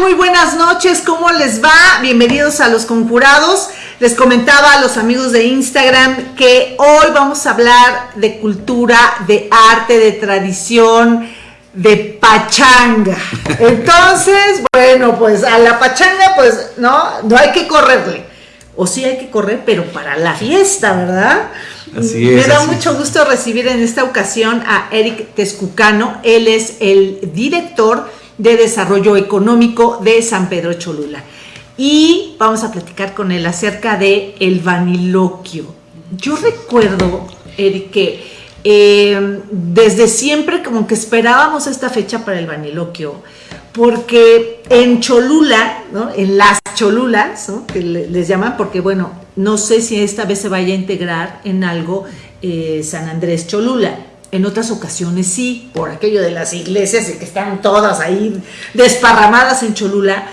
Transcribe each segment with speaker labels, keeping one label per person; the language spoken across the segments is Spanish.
Speaker 1: Muy buenas noches, ¿cómo les va? Bienvenidos a Los Conjurados. Les comentaba a los amigos de Instagram que hoy vamos a hablar de cultura, de arte, de tradición, de pachanga. Entonces, bueno, pues a la pachanga, pues no, no hay que correrle. O sí hay que correr, pero para la fiesta, ¿verdad?
Speaker 2: Así es.
Speaker 1: Me da
Speaker 2: así.
Speaker 1: mucho gusto recibir en esta ocasión a Eric Tezcucano. Él es el director de Desarrollo Económico de San Pedro Cholula. Y vamos a platicar con él acerca de el vaniloquio. Yo recuerdo, Eric, que eh, desde siempre como que esperábamos esta fecha para el vaniloquio, porque en Cholula, ¿no? en las Cholulas, ¿no? que le- les llaman, porque bueno, no sé si esta vez se vaya a integrar en algo eh, San Andrés Cholula. En otras ocasiones sí, por aquello de las iglesias y que están todas ahí desparramadas en Cholula.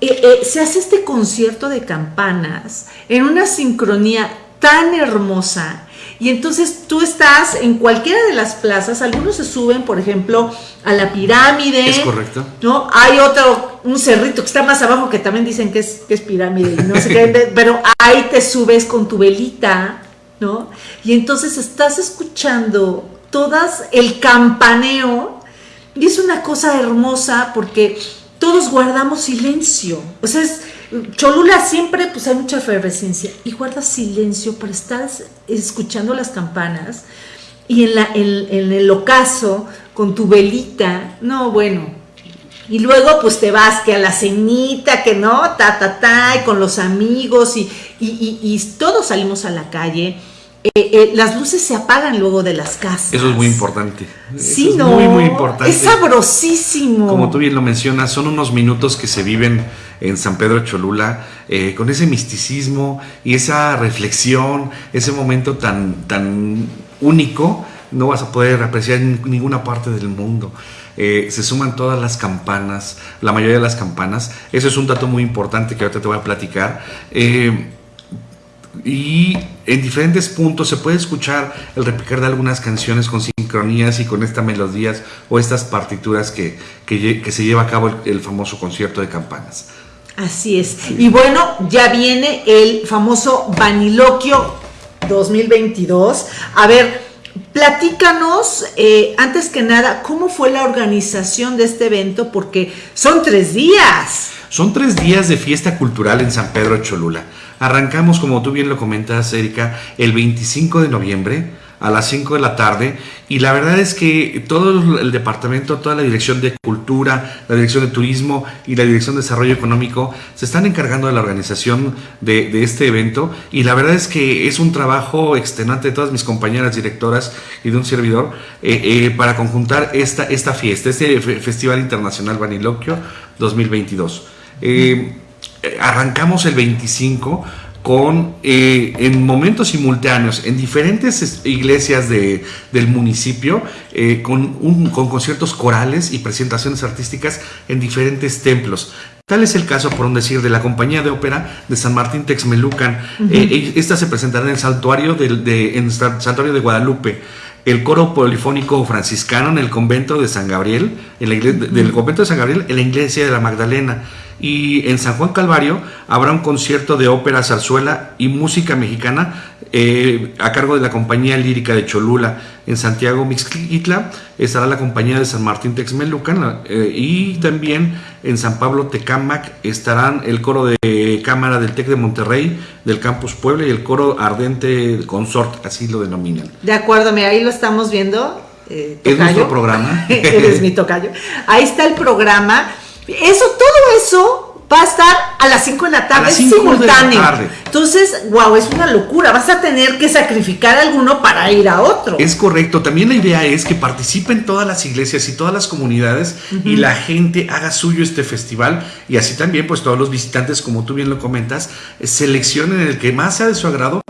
Speaker 1: Eh, eh, se hace este concierto de campanas en una sincronía tan hermosa. Y entonces tú estás en cualquiera de las plazas, algunos se suben, por ejemplo, a la pirámide.
Speaker 2: Es correcto.
Speaker 1: ¿no? Hay otro, un cerrito que está más abajo que también dicen que es, que es pirámide, no sé qué, pero ahí te subes con tu velita, ¿no? Y entonces estás escuchando todas el campaneo y es una cosa hermosa porque todos guardamos silencio. O sea, es, Cholula siempre pues hay mucha efervescencia y guardas silencio para estar escuchando las campanas y en, la, en, en el ocaso con tu velita. No, bueno, y luego pues te vas que a la cenita, que no, ta, ta, ta, y con los amigos y, y- y todos salimos a la calle. Eh, eh, las luces se apagan luego de las casas.
Speaker 2: Eso es muy importante.
Speaker 1: Sí,
Speaker 2: Eso es
Speaker 1: no.
Speaker 2: Muy, muy importante.
Speaker 1: Es sabrosísimo.
Speaker 2: Como tú bien lo mencionas, son unos minutos que se viven en San Pedro Cholula eh, con ese misticismo y esa reflexión, ese momento tan, tan único, no vas a poder apreciar en ninguna parte del mundo. Eh, se suman todas las campanas, la mayoría de las campanas. Eso es un dato muy importante que ahorita te voy a platicar. Eh, y en diferentes puntos se puede escuchar el repicar de algunas canciones con sincronías y con estas melodías o estas partituras que, que, se lleva a cabo el, el famoso concierto de campanas.
Speaker 1: Así es. Y bueno, ya viene el famoso Vaniloquio 2022. A ver, platícanos, eh, antes que nada, cómo fue la organización de este evento, porque son tres días.
Speaker 2: Son tres días de fiesta cultural en San Pedro Cholula. Arrancamos, como tú bien lo comentas, Erika, el 25 de noviembre a las 5 de la tarde y la verdad es que todo el departamento, toda la dirección de cultura, la dirección de turismo y la dirección de desarrollo económico se están encargando de la organización de, este evento y la verdad es que es un trabajo extenuante de todas mis compañeras directoras y de un servidor eh, eh, para conjuntar esta, esta fiesta, este fe- Festival Internacional Vaniloquio 2022. Eh, eh, arrancamos el 25 con eh, en momentos simultáneos en diferentes es- iglesias de, del municipio eh, con, un, con conciertos corales y presentaciones artísticas en diferentes templos. Tal es el caso, por un decir, de la compañía de ópera de San Martín Texmelucan. Eh, esta se presentará en el santuario, del- de, en el sa- santuario de Guadalupe. El coro polifónico franciscano en el convento de San Gabriel, en la igle- del convento de San Gabriel, en la iglesia de la Magdalena. Y en San Juan Calvario habrá un concierto de ópera, zarzuela y música mexicana eh, a cargo de la compañía lírica de Cholula. En Santiago Mixquitla estará la compañía de San Martín Texmelucan eh, y también en San Pablo Tecámac estarán el coro de cámara del TEC de Monterrey, del Campus Puebla y el coro ardente consort, así lo denominan.
Speaker 1: De acuerdo, mira, ahí lo estamos viendo. eh,
Speaker 2: Es nuestro programa.
Speaker 1: Eres mi tocayo. Ahí está el programa. Eso, todo eso va a estar a las 5 de la tarde, simultáneo.
Speaker 2: tarde.
Speaker 1: Entonces, wow, es una locura. Vas a tener que sacrificar a alguno para ir a otro.
Speaker 2: Es correcto. También la idea es que participen todas las iglesias y todas las comunidades y la gente haga suyo este festival y así también pues todos los visitantes, como tú bien lo comentas, eh, seleccionen el que más sea de su agrado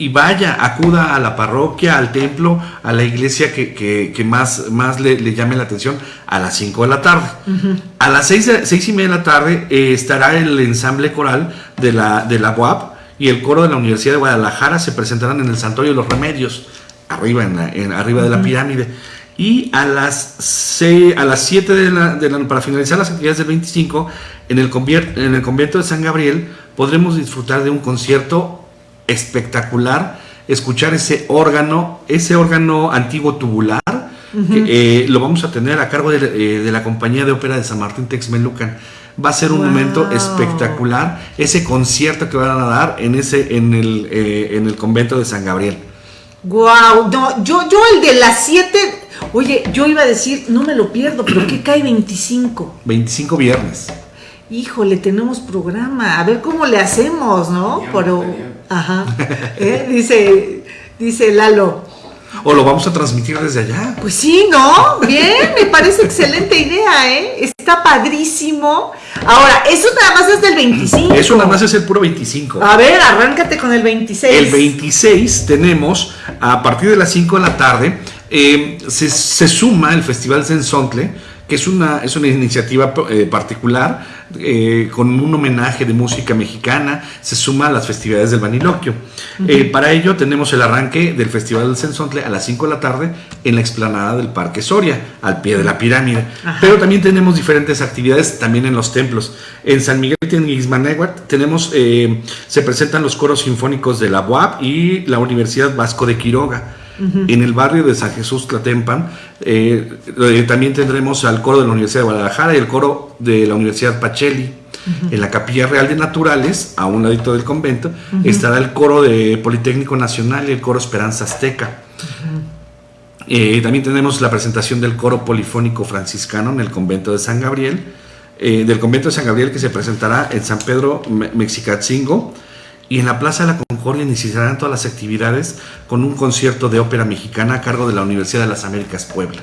Speaker 2: y vaya, acuda a la parroquia, al templo, a la iglesia que, que- que más, más le, le llame la atención a las 5 de la tarde. A las 6, de- seis y media de la tarde eh, estará el ensamble coral de la, de la UAP y el coro de la Universidad de Guadalajara se presentarán en el Santuario de los Remedios, arriba, en la- en- arriba de la pirámide. Y a las, a las 7 de la, de la, para finalizar las actividades del 25, en el, en el convento de San Gabriel podremos disfrutar de un concierto espectacular, escuchar ese órgano, ese órgano antiguo tubular, que, eh, lo vamos a tener a cargo de, eh, de, la compañía de ópera de San Martín Texmelucan. Va a ser un wow. momento espectacular ese concierto que van a dar en ese en el, eh, en el convento de San Gabriel.
Speaker 1: Wow, no, yo, yo el de las 7, oye, yo iba a decir, no me lo pierdo, pero ¿qué cae 25?
Speaker 2: 25 viernes.
Speaker 1: Híjole, tenemos programa, a ver cómo le hacemos, ¿no? Pero, ajá, ¿eh? dice, dice Lalo.
Speaker 2: ¿O lo vamos a transmitir desde allá?
Speaker 1: Pues sí, ¿no? Bien, me parece excelente idea, ¿eh? Está padrísimo. Ahora, eso nada más es del 25.
Speaker 2: Eso nada más es el puro 25.
Speaker 1: A ver, arráncate con el 26.
Speaker 2: El 26 tenemos, a partir de las 5 de la tarde, eh, se, se, suma el Festival Sensontle, que es una, es una iniciativa eh, particular eh, con un homenaje de música mexicana, se suma a las festividades del Baniloquio. Uh -huh. eh, para ello tenemos el arranque del Festival del Sensontle a las 5 de la tarde en la explanada del Parque Soria, al pie de la pirámide. Ajá. Pero también tenemos diferentes actividades también en los templos. En San Miguel Tianguismanéhuatl tenemos, eh, se presentan los coros sinfónicos de la UAP y la Universidad Vasco de Quiroga. Uh -huh. En el barrio de San Jesús Tlatempan eh, eh, también tendremos al coro de la Universidad de Guadalajara y el coro de la Universidad Pacheli. Uh -huh. En la Capilla Real de Naturales, a un ladito del convento, uh -huh. estará el coro de Politécnico Nacional y el coro Esperanza Azteca. Eh, también tenemos la presentación del coro polifónico franciscano en el convento de San Gabriel, del convento de San Gabriel que se presentará en San Pedro Mexicatzingo y en la Plaza de la Concordia iniciarán todas las actividades con un concierto de ópera mexicana a cargo de la Universidad de las Américas Puebla.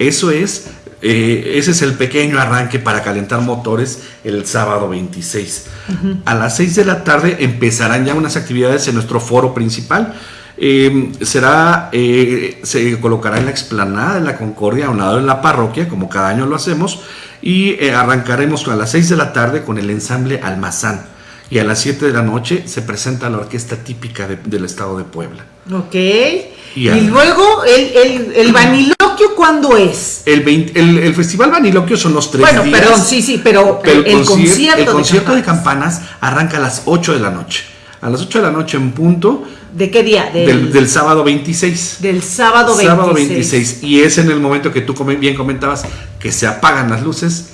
Speaker 2: Eso es, eh, ese es el pequeño arranque para calentar motores el sábado 26. Uh -huh. A las 6 de la tarde empezarán ya unas actividades en nuestro foro principal. Eh, será, eh, se colocará en la explanada de la Concordia, a un lado de la parroquia, como cada año lo hacemos, y eh, arrancaremos a las 6 de la tarde con el ensamble Almazán y a las 7 de la noche se presenta la orquesta típica de, del estado de Puebla.
Speaker 1: Ok. Y, y luego, el, el, el, Vaniloquio, ¿cuándo es?
Speaker 2: El, 20, el, el, Festival Vaniloquio son los tres
Speaker 1: bueno,
Speaker 2: días.
Speaker 1: Bueno, perdón, sí, sí, pero,
Speaker 2: pero el, concierto, el concierto de, campanas. de, campanas. arranca a las 8 de la noche. A las 8 de la noche en punto.
Speaker 1: ¿De qué día?
Speaker 2: Del, del, del sábado 26.
Speaker 1: Del sábado 26.
Speaker 2: Sábado 26. Y es en el momento que tú bien comentabas que se apagan las luces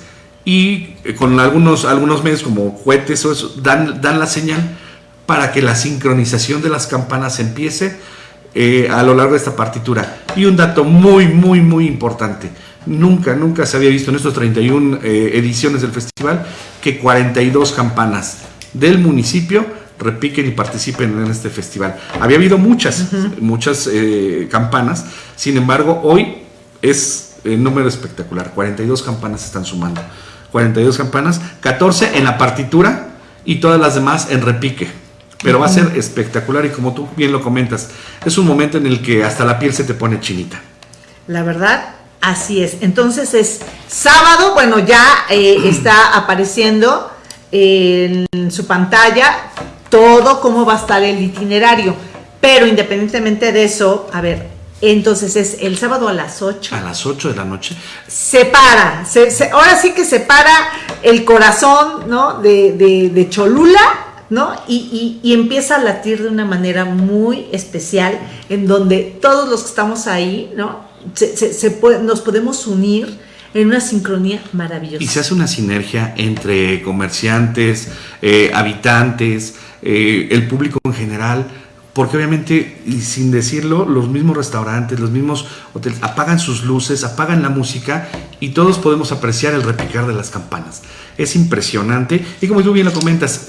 Speaker 2: y con algunos, algunos medios como cohetes o eso, dan, dan la señal para que la sincronización de las campanas empiece eh, a lo largo de esta partitura. Y un dato muy, muy, muy importante. Nunca, nunca se había visto en estos 31 eh, ediciones del festival que 42 campanas del municipio repiquen y participen en este festival. Había habido muchas, uh -huh. muchas eh, campanas, sin embargo, hoy es el número espectacular. 42 campanas se están sumando. 42 campanas, 14 en la partitura y todas las demás en repique. Pero uh -huh. va a ser espectacular y como tú bien lo comentas, es un momento en el que hasta la piel se te pone chinita.
Speaker 1: La verdad, así es. Entonces es sábado, bueno, ya eh, está apareciendo en su pantalla todo cómo va a estar el itinerario. Pero independientemente de eso, a ver, entonces es el sábado a las 8.
Speaker 2: A las 8 de la noche.
Speaker 1: Se para, se, se, ahora sí que se para el corazón ¿no? de, de, de Cholula, ¿no? Y, y, y, empieza a latir de una manera muy especial, en donde todos los que estamos ahí, ¿no? Se, se puede, nos podemos unir en una sincronía maravillosa.
Speaker 2: Y se hace una sinergia entre comerciantes, eh, habitantes, eh, el público en general porque obviamente, y sin decirlo, los mismos restaurantes, los mismos hoteles apagan sus luces, apagan la música y todos podemos apreciar el repicar de las campanas. Es impresionante. Y como tú bien lo comentas,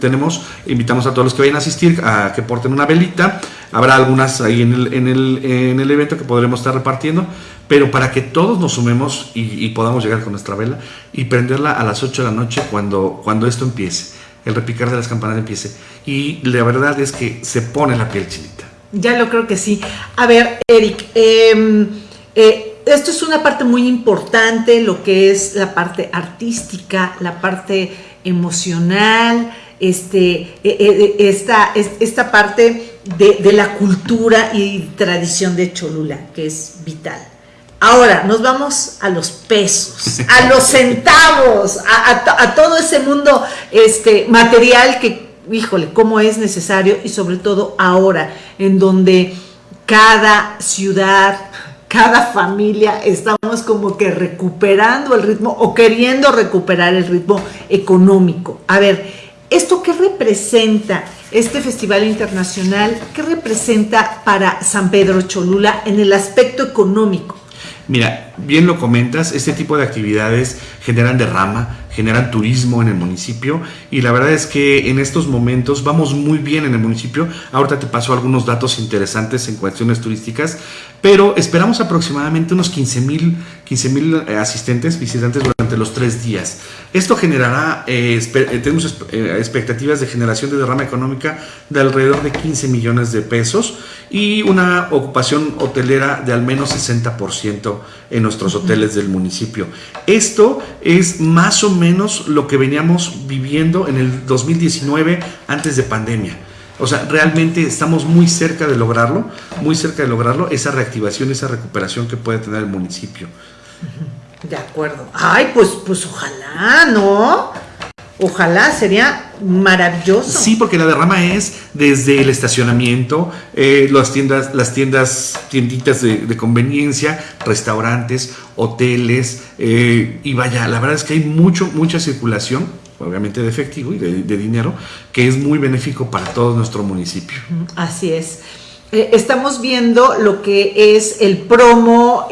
Speaker 2: tenemos, invitamos a todos los que vayan a asistir a que porten una velita, habrá algunas ahí en el, en el, en el evento que podremos estar repartiendo, pero para que todos nos sumemos y, podamos llegar con nuestra vela y prenderla a las 8 de la noche cuando, cuando esto empiece el repicar de las campanas empiece. Y la verdad es que se pone la piel chinita.
Speaker 1: Ya lo creo que sí. A ver, Eric, eh, eh, esto es una parte muy importante, lo que es la parte artística, la parte emocional, este, eh, esta, esta parte de la cultura y tradición de Cholula, que es vital. Ahora nos vamos a los pesos, a los centavos, a, todo ese mundo este, material que, híjole, cómo es necesario y sobre todo ahora, en donde cada ciudad, cada familia estamos como que recuperando el ritmo o queriendo recuperar el ritmo económico. A ver, ¿esto qué representa? Este festival internacional, ¿qué representa para San Pedro Cholula en el aspecto económico?
Speaker 2: Mira, bien lo comentas, este tipo de actividades generan derrama, generan turismo en el municipio y la verdad es que en estos momentos vamos muy bien en el municipio. Ahorita te paso algunos datos interesantes en cuestiones turísticas, pero esperamos aproximadamente unos 15 mil 15, eh, asistentes, visitantes durante los tres días. Esto generará, eh, eh, tenemos expectativas de generación de derrama económica de alrededor de 15 millones de pesos y una ocupación hotelera de al menos 60% en nuestros hoteles del municipio. Esto es más o menos lo que veníamos viviendo en el 2019 antes de pandemia. O sea, realmente estamos muy cerca de lograrlo, muy cerca de lograrlo, esa reactivación, esa recuperación que puede tener el municipio.
Speaker 1: De acuerdo. Ay, pues, pues ojalá, ¿no? Ojalá, sería maravilloso.
Speaker 2: Sí, porque la derrama es desde el estacionamiento, eh, las tiendas, las tiendas, tienditas de, conveniencia, restaurantes, hoteles, eh, y vaya, la verdad es que hay mucho, mucha circulación, obviamente de efectivo y de, dinero, que es muy benéfico para todo nuestro municipio.
Speaker 1: Así es. Eh, estamos viendo lo que es el promo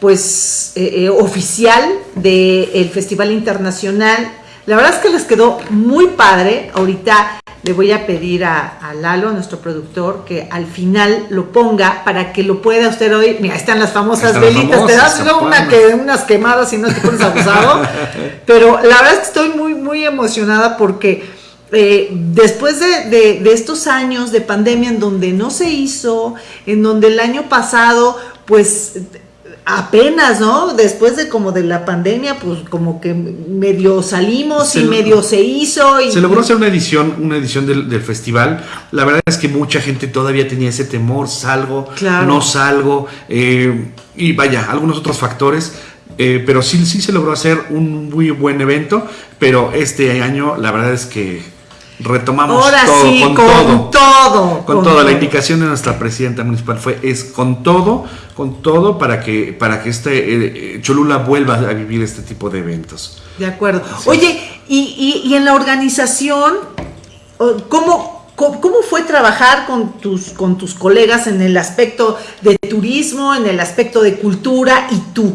Speaker 1: pues oficial del Festival Internacional la verdad es que les quedó muy padre. Ahorita le voy a pedir a, Lalo, nuestro productor, que al final lo ponga para que lo pueda usted hoy. Mira, están las famosas velitas. te das una que, unas quemadas y no te pones abusado. Pero la verdad es que estoy muy, muy emocionada porque eh, después de, de estos años de pandemia en donde no se hizo, en donde el año pasado, pues apenas, ¿no? Después de como de la pandemia, pues como que medio salimos y medio se hizo. Y...
Speaker 2: Se logró hacer una edición, una edición del, festival. La verdad es que mucha gente todavía tenía ese temor, salgo, no salgo, eh, y vaya, algunos otros factores. Eh, pero sí, sí se logró hacer un muy buen evento, pero este año la verdad es que retomamos todo, con, todo, con, todo, La indicación de nuestra presidenta municipal fue es con todo, con todo para que para que este eh, Cholula vuelva a vivir este tipo de eventos.
Speaker 1: De acuerdo. Oye, y, y, en la organización, ¿cómo, ¿Cómo fue trabajar con tus, con tus colegas en el aspecto de turismo, en el aspecto de cultura y tú?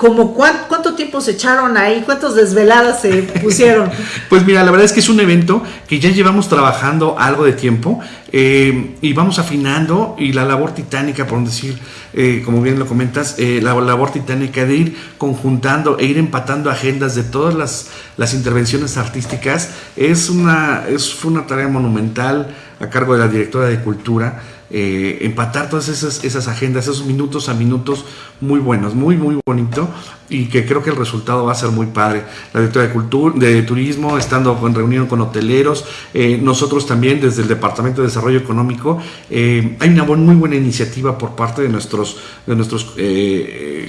Speaker 1: Como cuánto, tiempo se echaron ahí, cuántas desveladas se pusieron.
Speaker 2: pues mira, la verdad es que es un evento que ya llevamos trabajando algo de tiempo eh, y vamos afinando y la labor titánica, por decir, eh, como bien lo comentas, eh, la labor titánica de ir conjuntando e ir empatando agendas de todas las, las intervenciones artísticas es una, es, fue una tarea monumental a cargo de la directora de Cultura eh, empatar todas esas, agendas, esos minutos a minutos muy buenos, muy, muy bonito y que creo que el resultado va a ser muy padre. La directora de, turismo, estando en reunión con hoteleros, eh, nosotros también desde el Departamento de Desarrollo Económico, eh, hay una muy buena iniciativa por parte de nuestros, de nuestros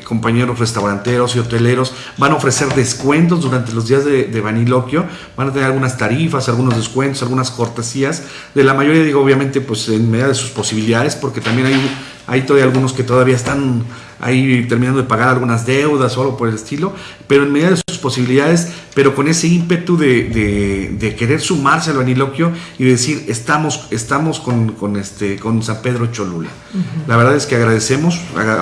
Speaker 2: compañeros restauranteros y hoteleros. Van a ofrecer descuentos durante los días de, de Baniloquio, van a tener algunas tarifas, algunos descuentos, algunas cortesías. De la mayoría, digo, obviamente, pues en medida de sus posibilidades porque también hay, hay todavía algunos que todavía están ahí terminando de pagar algunas deudas o algo por el estilo, pero en medida de sus posibilidades, pero con ese ímpetu de, querer sumarse al vaniloquio y decir, estamos, estamos con, con, este, con San Pedro Cholula. La verdad es que agradecemos,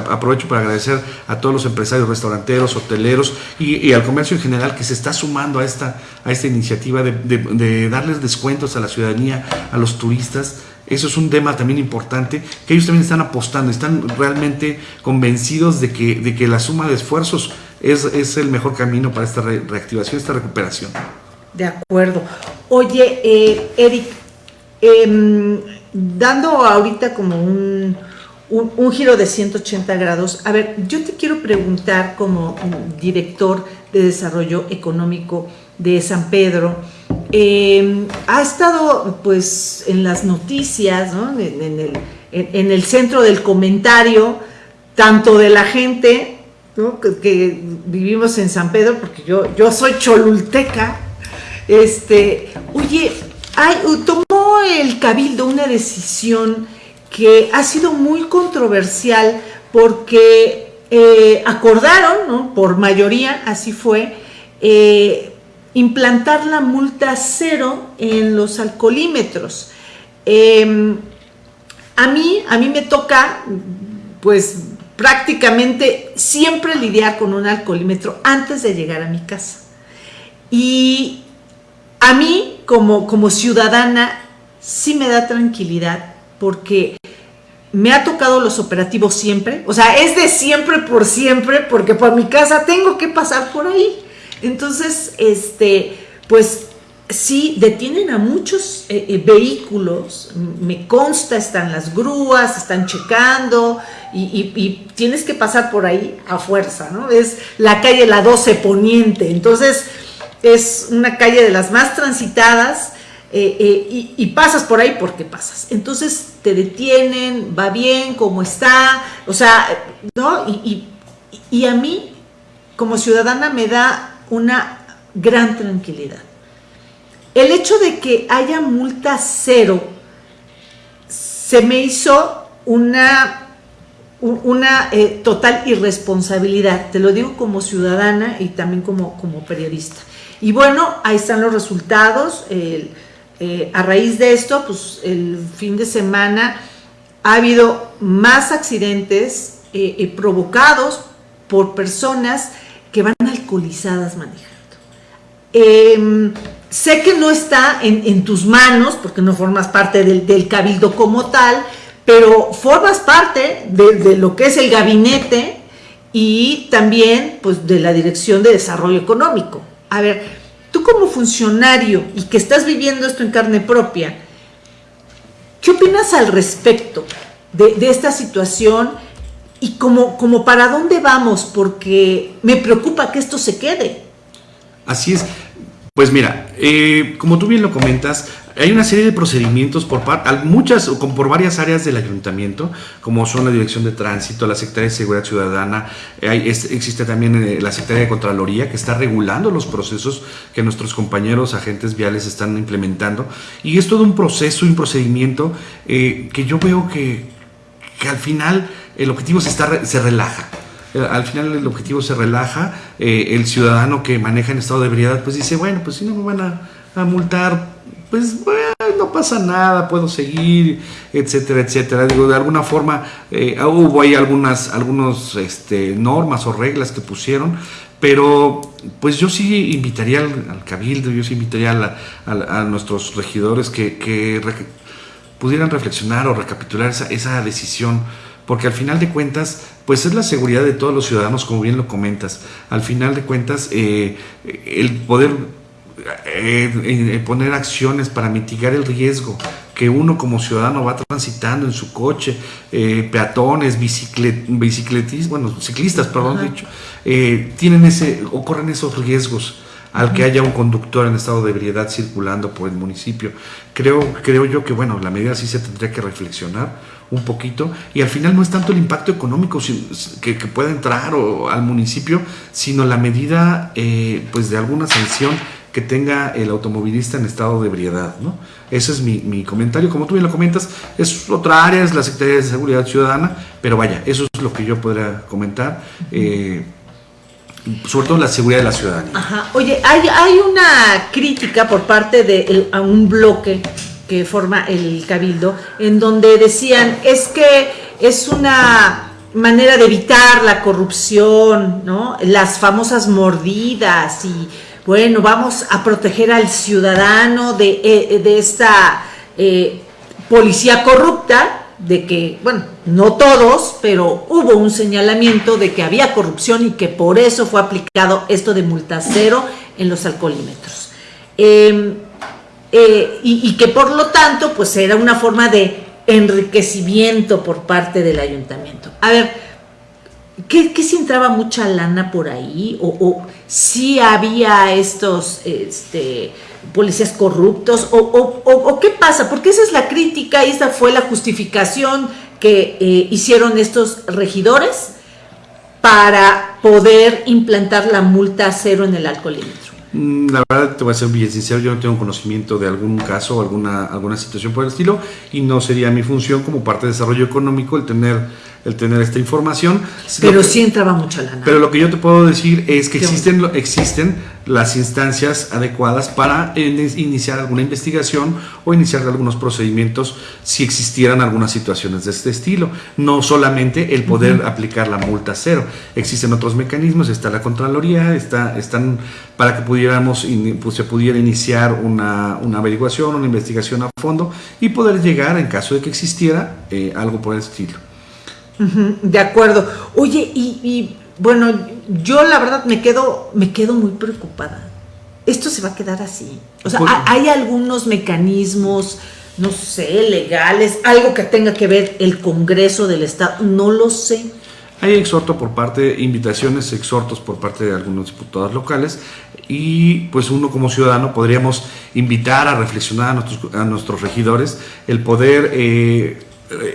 Speaker 2: aprovecho para agradecer a todos los empresarios restauranteros, hoteleros y, al comercio en general que se está sumando a esta, a esta iniciativa de, de darles descuentos a la ciudadanía, a los turistas eso es un tema también importante, que ellos también están apostando, están realmente convencidos de que, de que la suma de esfuerzos es, el mejor camino para esta reactivación, esta recuperación.
Speaker 1: De acuerdo. Oye, eh, Eric, em, dando ahorita como un, un, giro de 180 grados, a ver, yo te quiero preguntar como director de desarrollo económico de San Pedro, eh, ha estado pues en las noticias, en, el, centro del comentario, tanto de la gente que, vivimos en San Pedro, porque yo, yo soy cholulteca, este, oye, tomó el cabildo una decisión que ha sido muy controversial porque eh, acordaron, por mayoría, así fue, eh, implantar la multa cero en los alcoholímetros. Em, a mí, a mí me toca, pues prácticamente siempre lidiar con un alcoholímetro antes de llegar a mi casa. Y a mí, como, como ciudadana, sí me da tranquilidad porque me ha tocado los operativos siempre, o sea, es de siempre por siempre, porque por mi casa tengo que pasar por ahí. Entonces, este, pues sí, detienen a muchos eh, eh, vehículos, me consta, están las grúas, están checando y, tienes que pasar por ahí a fuerza, ¿no? Es la calle La 12 Poniente, entonces es una calle de las más transitadas eh, y, pasas por ahí porque pasas. Entonces te detienen, va bien, cómo está, o sea, ¿no? y a mí como ciudadana me da una gran tranquilidad. El hecho de que haya multa cero se me hizo una, una eh, total irresponsabilidad, te lo digo como ciudadana y también como, como periodista. Y bueno, ahí están los resultados. Eh, a raíz de esto, pues el fin de semana ha habido más accidentes eh, provocados por personas que van alcoholizadas manejando. Em, sé que no está en, tus manos, porque no formas parte del, cabildo como tal, pero formas parte de, lo que es el gabinete y también pues, de la Dirección de Desarrollo Económico. A ver, tú como funcionario y que estás viviendo esto en carne propia, ¿qué opinas al respecto de, de esta situación? Y como, como para dónde vamos, porque me preocupa que esto se quede.
Speaker 2: Así es. Pues mira, eh, como tú bien lo comentas, hay una serie de procedimientos por muchas o por varias áreas del ayuntamiento, como son la Dirección de Tránsito, la Secretaría de Seguridad Ciudadana, existe también eh, la Secretaría de Contraloría que está regulando los procesos que nuestros compañeros agentes viales están implementando. Y es todo un proceso, un procedimiento eh, que yo veo que, que al final el objetivo se, está, se relaja. Eh, al final el objetivo se relaja, eh, el ciudadano que maneja en estado de ebriedad pues dice, bueno, pues si no me van a, multar, pues no pasa nada, puedo seguir, etcétera, etcétera. Digo, de alguna forma eh, hubo ahí algunas algunos, este, normas o reglas que pusieron, pero pues yo sí invitaría al, cabildo, yo sí invitaría a, nuestros regidores que, pudieran reflexionar o recapitular esa, esa decisión porque al final de cuentas, pues es la seguridad de todos los ciudadanos, como bien lo comentas. Al final de cuentas, eh, el poder eh, eh, poner acciones para mitigar el riesgo que uno como ciudadano va transitando en su coche, peatones, bicicletistas, bueno, ciclistas, perdón, dicho, tienen ese, ocurren esos riesgos al que haya un conductor en estado de ebriedad circulando por el municipio. Creo, creo yo que, bueno, la medida sí se tendría que reflexionar un poquito y al final no es tanto el impacto económico que, pueda entrar o, al municipio, sino la medida eh, pues de alguna sanción que tenga el automovilista en estado de ebriedad. ¿no? Ese es mi, comentario. Como tú bien lo comentas, es otra área, es la Secretaría de Seguridad Ciudadana, pero vaya, eso es lo que yo podría comentar. Eh, sobre todo la seguridad de la ciudadanía.
Speaker 1: Ajá. Oye, hay, hay una crítica por parte de un bloque que forma el cabildo, en donde decían, es que es una manera de evitar la corrupción, ¿no? Las famosas mordidas y, bueno, vamos a proteger al ciudadano de, eh, de esta eh, policía corrupta, de que, bueno, no todos, pero hubo un señalamiento de que había corrupción y que por eso fue aplicado esto de multa cero en los alcoholímetros. Em, eh, y, que por lo tanto pues era una forma de enriquecimiento por parte del ayuntamiento. A ver, ¿qué, si entraba mucha lana por ahí? ¿O, si había estos este, policías corruptos? O, ¿O qué pasa? Porque esa es la crítica y esa fue la justificación que eh, hicieron estos regidores para poder implantar la multa cero en el alcoholímetro?
Speaker 2: Mm, la verdad, te voy a ser bien sincero, yo no tengo conocimiento de algún caso o alguna, alguna situación por el estilo y no sería mi función como parte de desarrollo económico el tener el tener esta información.
Speaker 1: Pero sí entraba mucha lana.
Speaker 2: Pero lo que yo te puedo decir es que existen, existen las instancias adecuadas para iniciar alguna investigación o iniciar algunos procedimientos si existieran algunas situaciones de este estilo. No solamente el poder aplicar la multa cero. Existen otros mecanismos, está la Contraloría, está, están para que pudiéramos, pues, se pudiera iniciar una, una, averiguación, una investigación a fondo y poder llegar, en caso de que existiera, eh, algo por el estilo
Speaker 1: de acuerdo. Oye, y, bueno, yo la verdad me quedo, me quedo muy preocupada. Esto se va a quedar así. O sea, pues hay algunos mecanismos, no sé, legales, algo que tenga que ver el Congreso del Estado, no lo sé.
Speaker 2: Hay exhorto por parte, invitaciones, exhortos por parte de algunos diputados locales y pues uno como ciudadano podríamos invitar a reflexionar a nuestros, a nuestros regidores el poder eh,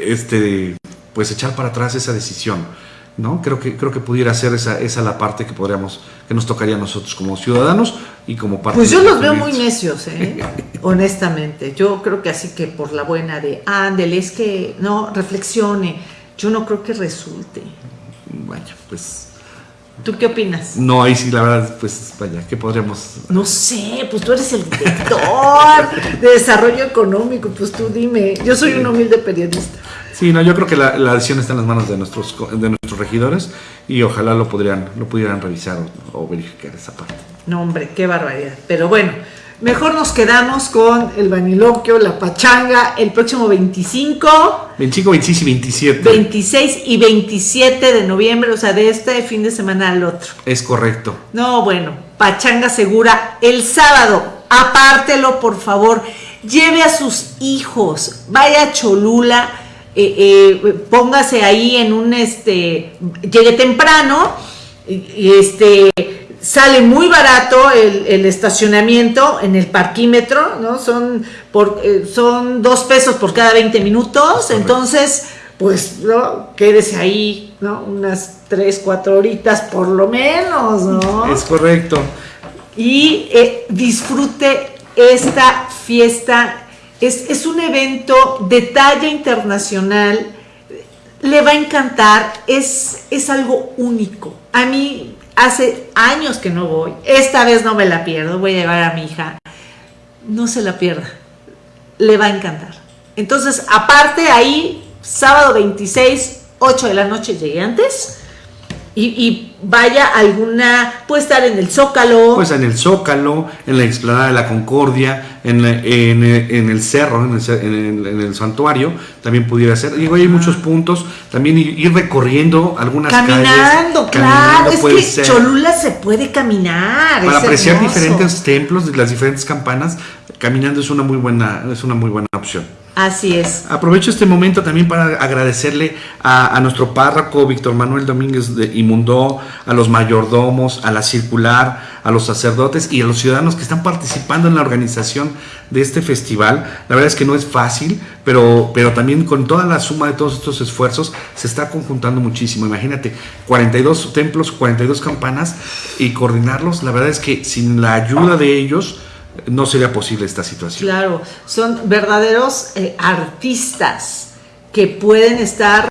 Speaker 2: este, pues echar para atrás esa decisión. ¿no? Creo que, creo que pudiera ser esa, esa la parte que podríamos, que nos tocaría a nosotros como ciudadanos y como parte
Speaker 1: Pues yo los veo muy necios, ¿eh? honestamente. Yo creo que así que por la buena de, ándele, es que, no, reflexione. Yo no creo que resulte.
Speaker 2: Vaya, pues...
Speaker 1: ¿Tú qué opinas?
Speaker 2: No, ahí sí, la verdad, pues vaya, ¿qué podríamos...?
Speaker 1: No sé, pues tú eres el director de desarrollo económico, pues tú dime. Yo soy un humilde periodista.
Speaker 2: Sí, no, yo creo que la, decisión está en las manos de nuestros, de nuestros regidores y ojalá lo, podrían, lo pudieran revisar o, verificar esa parte.
Speaker 1: No, hombre, qué barbaridad. Pero bueno, mejor nos quedamos con el vaniloquio, la pachanga, el próximo 25.
Speaker 2: 25, 26 y 27.
Speaker 1: 26 y 27 de noviembre, o sea, de este fin de semana al otro.
Speaker 2: Es correcto.
Speaker 1: No, bueno, pachanga segura el sábado. Apártelo, por favor. Lleve a sus hijos, vaya a Cholula eh, eh, póngase ahí en un, este, llegue temprano, y, este, sale muy barato el, estacionamiento en el parquímetro, ¿no? Son, por, eh, son dos pesos por cada 20 minutos, entonces, pues, ¿no? Quédese ahí, ¿no? Unas 3, 4 horitas por lo menos, ¿no?
Speaker 2: Es correcto.
Speaker 1: Y disfrute esta fiesta es, un evento de talla internacional, le va a encantar, es, es algo único. A mí hace años que no voy, esta vez no me la pierdo, voy a llevar a mi hija. No se la pierda, le va a encantar. Entonces, aparte ahí, sábado 26, 8 de la noche, llegué antes y, vaya alguna, puede estar en el Zócalo.
Speaker 2: Pues en el Zócalo, en la explanada de la Concordia, en, en, el cerro, en el, santuario, también pudiera ser. Digo, hay muchos puntos, también ir recorriendo algunas
Speaker 1: caminando, Claro, es que Cholula se puede caminar.
Speaker 2: Para apreciar diferentes templos, las diferentes campanas, caminando es una muy buena, es una muy buena opción.
Speaker 1: Así es.
Speaker 2: Aprovecho este momento también para agradecerle a, nuestro párroco Víctor Manuel Domínguez de Imundó, a los mayordomos, a la circular, a los sacerdotes y a los ciudadanos que están participando en la organización de este festival. La verdad es que no es fácil, pero, pero también con toda la suma de todos estos esfuerzos se está conjuntando muchísimo. Imagínate, 42 templos, 42 campanas y coordinarlos. La verdad es que sin la ayuda de ellos, no sería posible esta situación.
Speaker 1: Claro, son verdaderos eh, artistas que pueden estar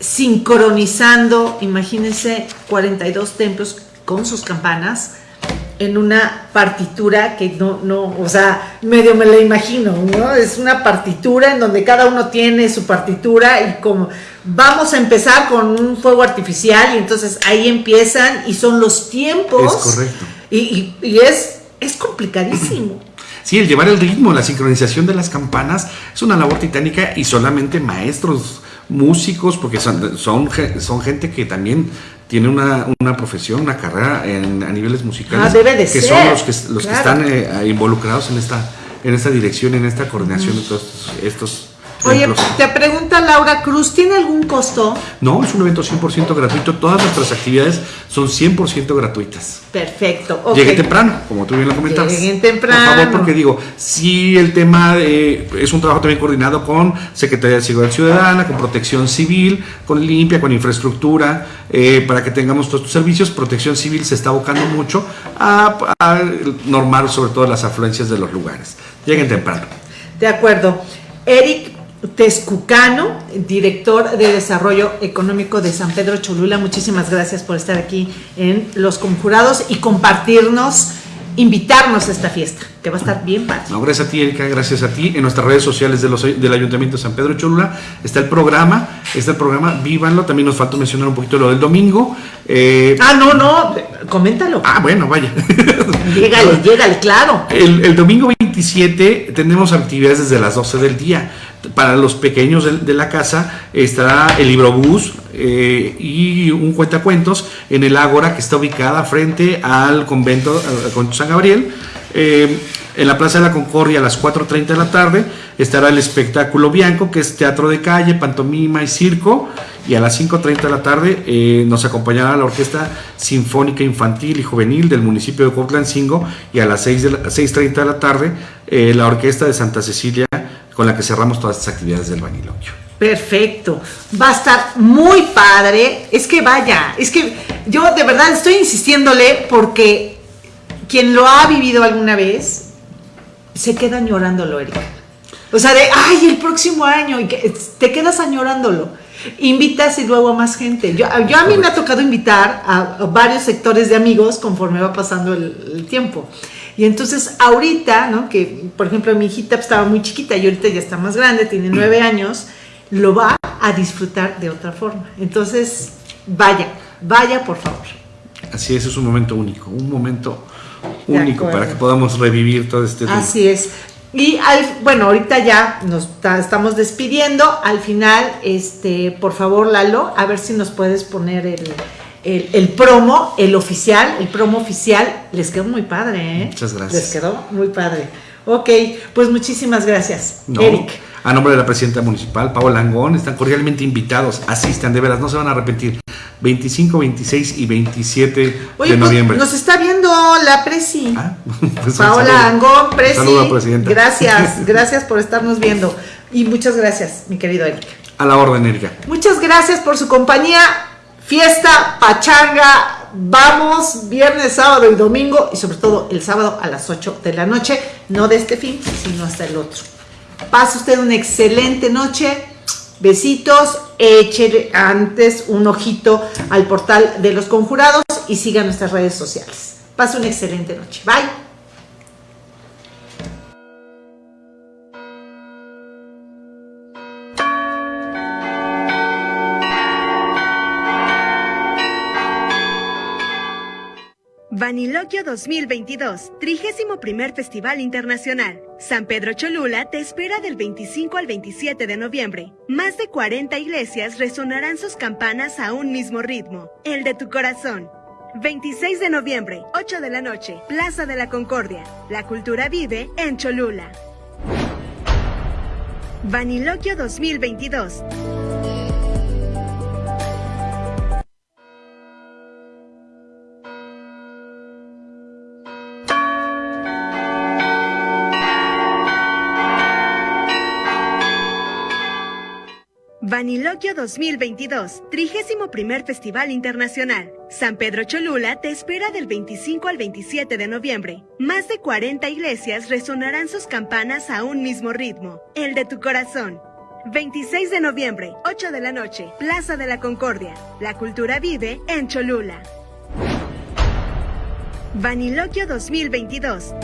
Speaker 1: sincronizando, imagínense, 42 templos con sus campanas en una partitura que no, no, o sea, medio me la imagino, ¿no? Es una partitura en donde cada uno tiene su partitura y como vamos a empezar con un fuego artificial y entonces ahí empiezan y son los tiempos.
Speaker 2: Es correcto.
Speaker 1: y, y es es complicadísimo.
Speaker 2: Sí, el llevar el ritmo, la sincronización de las campanas es una labor titánica y solamente maestros, músicos, porque son, son, gente que también tiene una, profesión, una carrera en, a niveles musicales.
Speaker 1: Ah, debe de
Speaker 2: que son los que, los que están eh, involucrados en esta, en esta dirección, en esta coordinación de todos estos
Speaker 1: Oye, te pregunta Laura Cruz, ¿tiene algún costo?
Speaker 2: No, es un evento 100% gratuito. Todas nuestras actividades son 100% gratuitas.
Speaker 1: Perfecto.
Speaker 2: Okay. Llegue temprano, como tú bien lo comentabas.
Speaker 1: Lleguen temprano.
Speaker 2: Por favor, porque digo, si el tema es un trabajo también coordinado con Secretaría de Seguridad Ciudadana, con Protección Civil, con Limpia, con Infraestructura, eh, para que tengamos todos estos servicios. Protección Civil se está abocando mucho a, a normar sobre todo las afluencias de los lugares. Lleguen temprano.
Speaker 1: De acuerdo. Eric Tezcucano, director de Desarrollo Económico de San Pedro Cholula. Muchísimas gracias por estar aquí en Los Conjurados y compartirnos, invitarnos a esta fiesta, que va a estar bien padre.
Speaker 2: No, gracias a ti, Erika, gracias a ti. En nuestras redes sociales de los, del Ayuntamiento de San Pedro Cholula está el programa, está el programa, vívanlo. También nos faltó mencionar un poquito lo del domingo.
Speaker 1: Eh, ah, no, no, coméntalo.
Speaker 2: Ah, bueno, vaya.
Speaker 1: Llégale, llégale, claro.
Speaker 2: El, el domingo 27 tenemos actividades desde las 12 del día para los pequeños de, la casa estará el librobús eh, y un cuentacuentos en el Ágora que está ubicada frente al convento, con San Gabriel. Eh, en la Plaza de la Concordia a las 4.30 de la tarde estará el espectáculo Bianco, que es teatro de calle, pantomima y circo. Y a las 5.30 de la tarde eh, nos acompañará la Orquesta Sinfónica Infantil y Juvenil del municipio de Cotlancingo. Y a las 6.30 de la tarde la Orquesta de Santa Cecilia con la que cerramos todas estas actividades del vaniloquio.
Speaker 1: Perfecto, va a estar muy padre. Es que vaya, es que yo de verdad estoy insistiéndole porque quien lo ha vivido alguna vez se queda añorándolo, Erika. O sea, de, ay, el próximo año, y que te quedas añorándolo. Invitas y luego a más gente. Yo, yo a mí me ha tocado invitar a, varios sectores de amigos conforme va pasando el tiempo. Y entonces ahorita, ¿no? Que por ejemplo mi hijita estaba muy chiquita y ahorita ya está más grande, tiene nueve años, lo va a disfrutar de otra forma. Entonces, vaya, vaya por favor.
Speaker 2: Así es, es un momento único, un momento único para que podamos revivir todo este
Speaker 1: tiempo. Así es. Y al, bueno, ahorita ya nos estamos despidiendo. Al final, este, por favor, Lalo, a ver si nos puedes poner el, el, promo, el oficial, el promo oficial, les quedó muy padre,
Speaker 2: ¿eh? Muchas gracias.
Speaker 1: Les quedó muy padre. Ok, pues muchísimas gracias, Eric.
Speaker 2: A nombre de la presidenta municipal, Paola Langón, están cordialmente invitados, asistan, de veras, no se van a arrepentir. 25, 26 y 27 de pues, noviembre.
Speaker 1: nos está viendo la Presi. Ah, pues Paola Angón, Presi. Saludos, presidenta. Gracias, gracias por estarnos viendo. Y muchas gracias, mi querido Eric.
Speaker 2: A la orden, Erika.
Speaker 1: Muchas gracias por su compañía fiesta, pachanga, vamos viernes, sábado y domingo y sobre todo el sábado a las 8 de la noche, no de este fin, sino hasta el otro. Pase usted una excelente noche, besitos, échele antes un ojito al portal de los conjurados y siga nuestras redes sociales. Pase una excelente noche. Bye.
Speaker 3: Vaniloquio 2022, 31 Festival Internacional. San Pedro Cholula te espera del 25 al 27 de noviembre. Más de 40 iglesias resonarán sus campanas a un mismo ritmo, el de tu corazón. 26 de noviembre, 8 de la noche, Plaza de la Concordia. La cultura vive en Cholula. Vaniloquio 2022. Vaniloquio 2022, 31 Festival Internacional. San Pedro Cholula te espera del 25 al 27 de noviembre. Más de 40 iglesias resonarán sus campanas a un mismo ritmo, el de tu corazón. 26 de noviembre, 8 de la noche, Plaza de la Concordia. La cultura vive en Cholula. Vaniloquio 2022.